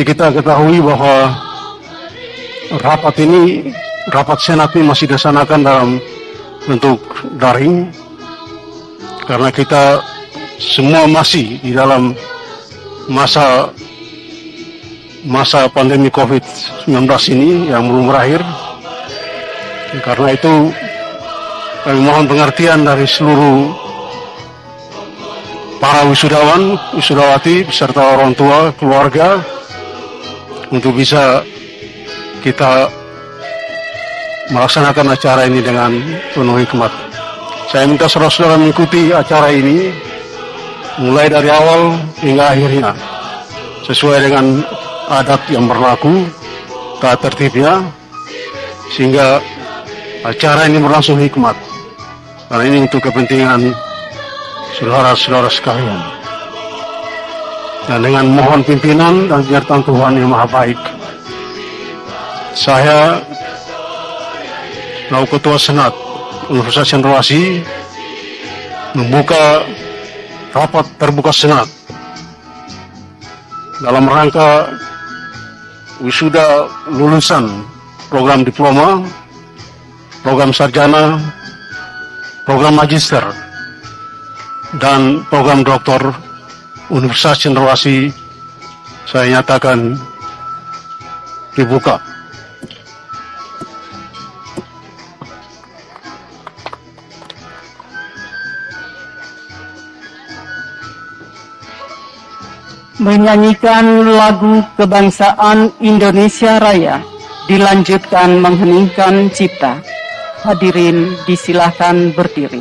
Seperti kita ketahui bahwa rapat ini, rapat senat ini masih dilaksanakan dalam bentuk daring karena kita semua masih di dalam masa masa pandemi COVID-19 ini yang belum berakhir. Karena itu kami mohon pengertian dari seluruh para wisudawan, wisudawati, beserta orang tua, keluarga, untuk bisa kita melaksanakan acara ini dengan penuh hikmat. Saya minta saudara-saudara mengikuti acara ini mulai dari awal hingga akhirnya sesuai dengan adat yang berlaku, tak tertibnya, sehingga acara ini berlangsung hikmat. Karena ini untuk kepentingan saudara-saudara sekalian. Dan dengan mohon pimpinan dan penyertaan Tuhan yang Maha Baik, saya lalu Ketua Senat Universitas Cendrawasih membuka rapat terbuka Senat dalam rangka wisuda lulusan program diploma, program sarjana, program magister, dan program doktor Universitas Cendrawasih saya nyatakan dibuka. menyanyikan lagu kebangsaan Indonesia Raya, dilanjutkan mengheningkan cipta. Hadirin disilahkan berdiri.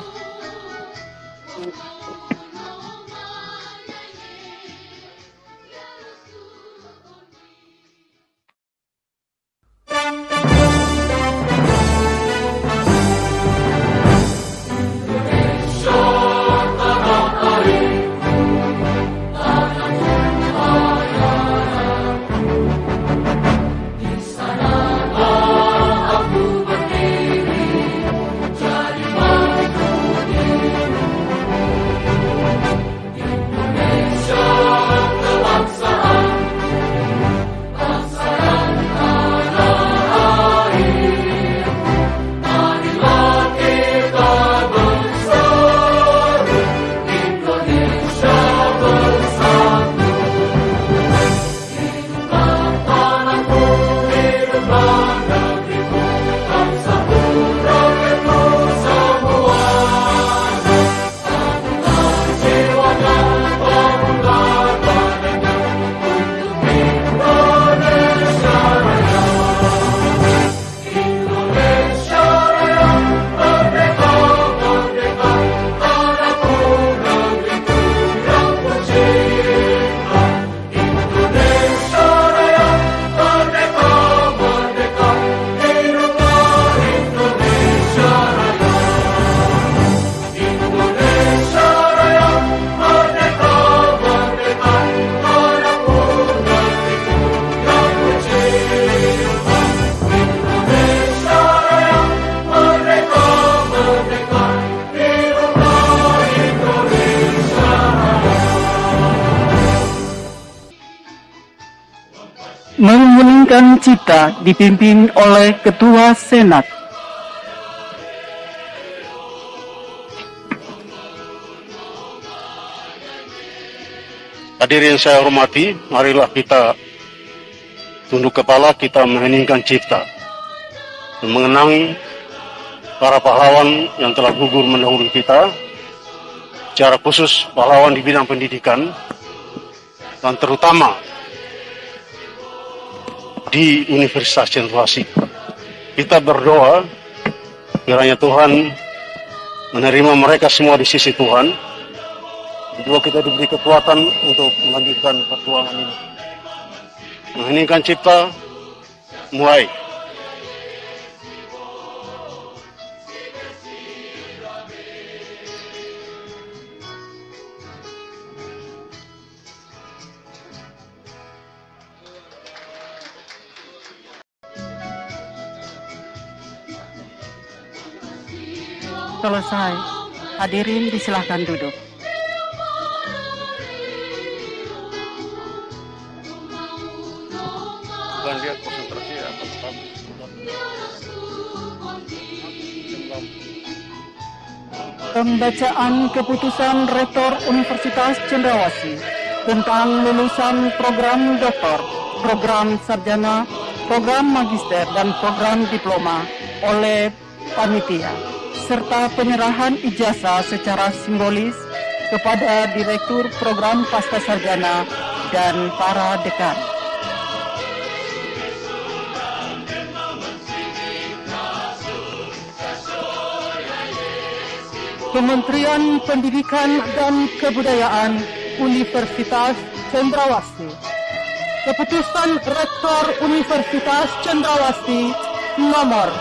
Mengheningkan cipta dipimpin oleh Ketua Senat. Hadirin saya hormati, marilah kita tunduk kepala, kita mengheningkan cipta. Dan mengenang para pahlawan yang telah gugur mendahului kita, secara khusus pahlawan di bidang pendidikan, dan terutama di Universitas Cendrawasih. Kita berdoa kiranya Tuhan menerima mereka semua di sisi Tuhan. Kedua kita diberi kekuatan untuk melanjutkan perjuangan ini. Mengheningkan cipta, mulai. Selesai. Hadirin disilahkan duduk. konsentrasi tetap Pembacaan keputusan Rektor Universitas Cendrawasih tentang lulusan program doktor, program sarjana, program magister, dan program diploma oleh panitia, serta penyerahan ijazah secara simbolis kepada Direktur Program Pasca Sarjana dan para dekan. Kementerian Pendidikan dan Kebudayaan Universitas Cendrawasih Keputusan Rektor Universitas Cendrawasih nomor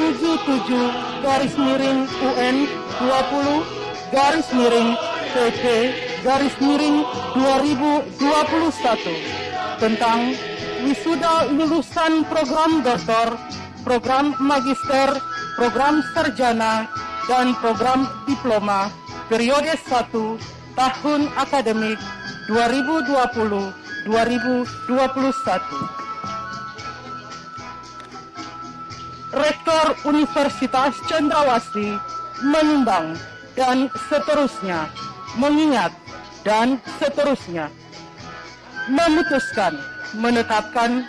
477 garis miring UN 20 garis miring PP garis miring 2021 tentang wisuda lulusan program doktor, program magister, program sarjana, dan program diploma periode 1 tahun akademik 2020-2021. Rektor Universitas Cendrawasih menimbang dan seterusnya mengingat dan seterusnya. Memutuskan menetapkan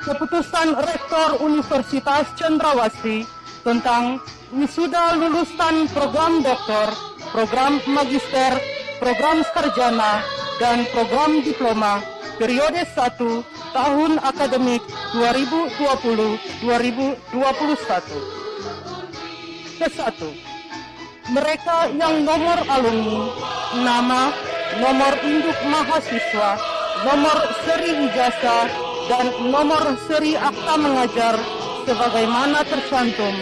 keputusan Rektor Universitas Cendrawasih tentang wisuda lulusan program doktor, program magister, program sarjana, dan program diploma periode 1 tahun akademik 2020-2021. Kesatu, mereka yang nomor alumni, nama, nomor induk mahasiswa, nomor seri ijazah, dan nomor seri akta mengajar sebagaimana tercantum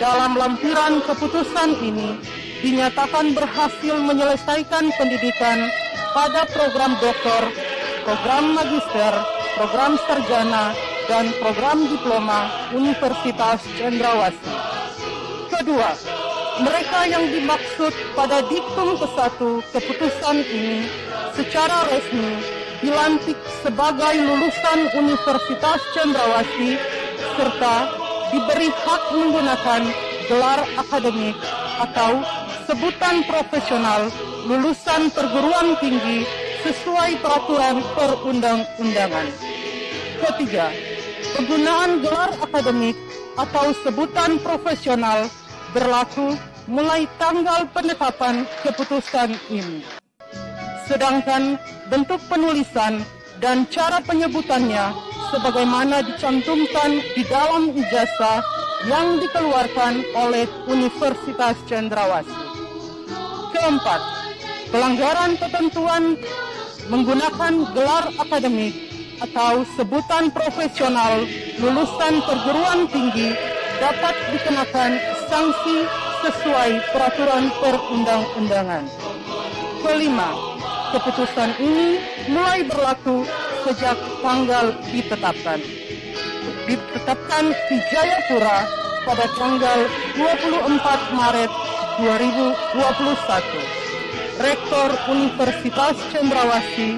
dalam lampiran keputusan ini dinyatakan berhasil menyelesaikan pendidikan pada program doktor, program magister, program sarjana, dan program diploma Universitas Cendrawasih. Kedua, mereka yang dimaksud pada diktum ke-1 keputusan ini secara resmi dilantik sebagai lulusan Universitas Cendrawasih serta diberi hak menggunakan gelar akademik atau sebutan profesional lulusan perguruan tinggi sesuai peraturan perundang-undangan. Ketiga, penggunaan gelar akademik atau sebutan profesional berlaku mulai tanggal penetapan keputusan ini. Sedangkan bentuk penulisan dan cara penyebutannya sebagaimana dicantumkan di dalam ijazah yang dikeluarkan oleh Universitas Cendrawasih. Keempat, pelanggaran ketentuan menggunakan gelar akademik atau sebutan profesional lulusan perguruan tinggi dapat dikenakan sanksi sesuai peraturan perundang-undangan. Kelima, keputusan ini mulai berlaku sejak tanggal ditetapkan. Ditetapkan di Jayapura pada tanggal 24 Maret 2021. Rektor Universitas Cendrawasih,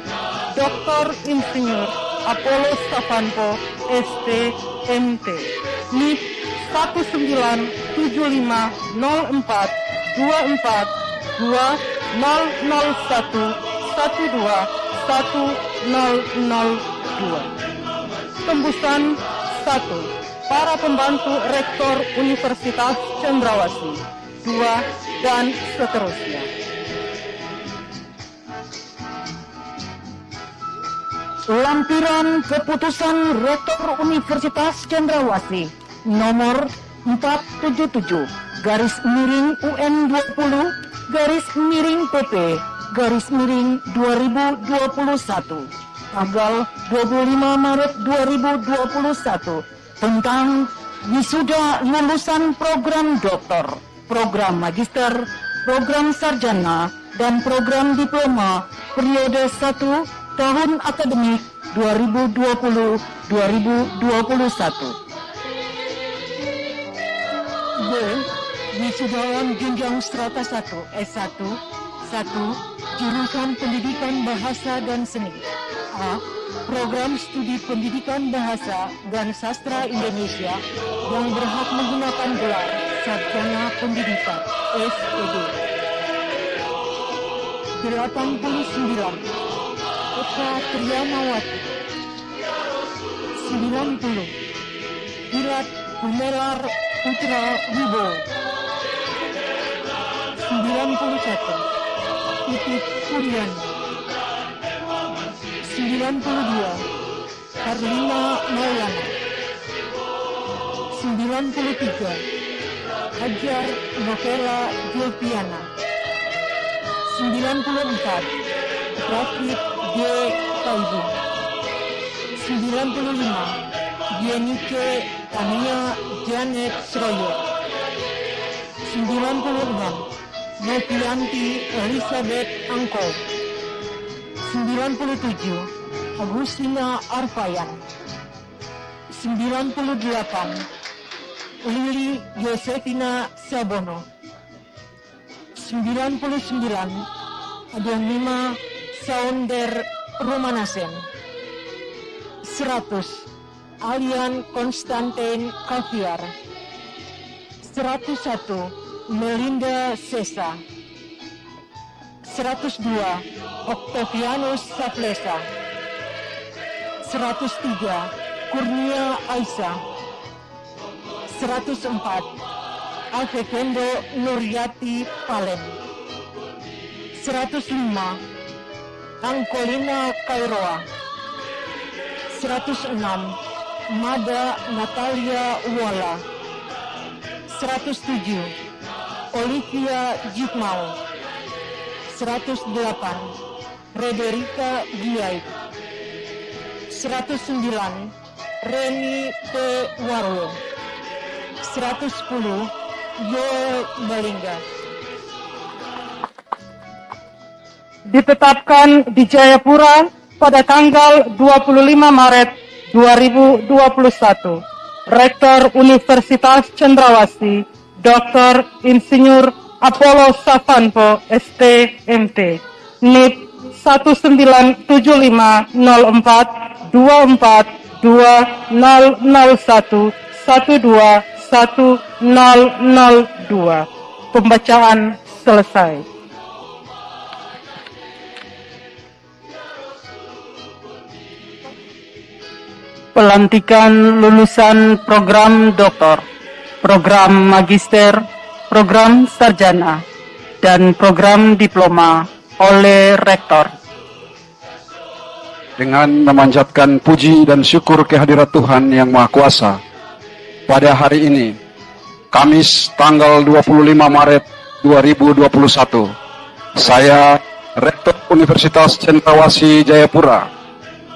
Dr. Insinyur Apollo Stavanto, ST, MT, NIP 197504 24 2001 12 1002 Tembusan 1 Para pembantu Rektor Universitas Cendrawasih 2 dan seterusnya Lampiran Keputusan Rektor Universitas Cendrawasih nomor 477 garis miring UN 20 garis miring PP garis miring 2021 tanggal 25 Maret 2021 tentang wisuda lulusan program doktor, program magister, program sarjana, dan program diploma periode 1 tahun akademik 2020-2021. B. Wisudawan jenjang strata 1 S1 1 jurusan pendidikan bahasa dan seni A program studi pendidikan bahasa dan sastra Indonesia yang berhak menggunakan gelar Sarjana Pendidikan SPD. 89 Eka Triamawati 90 Irat Gumelar Putra Wibowo 91 Titik Kuriani 92 Karlina Maulana. 93 Hajar Novela Julpiana 94 David G. Taibu 95 Yenike Tania Janet Schroyer 96 Novianti Elizabeth Angko. 97 Agustina Arfayan 98 Lili Yosefina Sabono. 99 Adonima Saunder Romanasen. 100 Alian Konstantin Kaviar. 101 Melinda Sesa. 102 Octavianus Saplesa. 103 Kurnia Aisyah 104 Alfekendo Nuryati Palen. 105 Angkolina Kairoa. 106 Mada Natalia Wala 107 Olivia Jikmal 108 Frederica Giait 109 Reni P. Warwo. 110 Yoel Balingga ditetapkan di Jayapura pada tanggal 25 Maret 2021. Rektor Universitas Cendrawasih, Dr. Insinyur Apollo Savanpo, STMT, NIP 197504 24 2001 12102. Pembacaan selesai. Pelantikan lulusan program doktor, program magister, program sarjana, dan program diploma oleh rektor. dengan memanjatkan puji dan syukur kehadirat Tuhan Yang Maha Kuasa. Pada hari ini, Kamis tanggal 25 Maret 2021, saya Rektor Universitas Cendrawasih Jayapura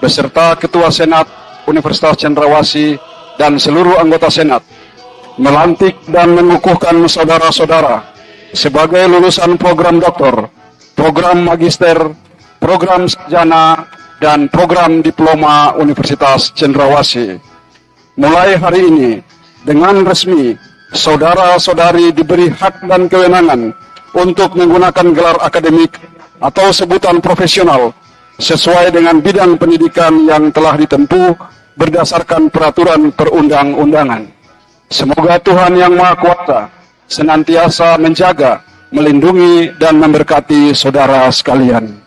beserta Ketua Senat Universitas Cendrawasih dan seluruh anggota Senat melantik dan mengukuhkan saudara-saudara sebagai lulusan program doktor, program magister, program sarjana, dan program diploma Universitas Cendrawasih. Mulai hari ini, dengan resmi, saudara-saudari diberi hak dan kewenangan untuk menggunakan gelar akademik atau sebutan profesional sesuai dengan bidang pendidikan yang telah ditempuh berdasarkan peraturan perundang-undangan. Semoga Tuhan Yang Maha Kuasa senantiasa menjaga, melindungi, dan memberkati saudara sekalian.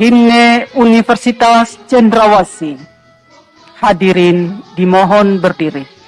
Himne Universitas Cendrawasih. Hadirin dimohon berdiri.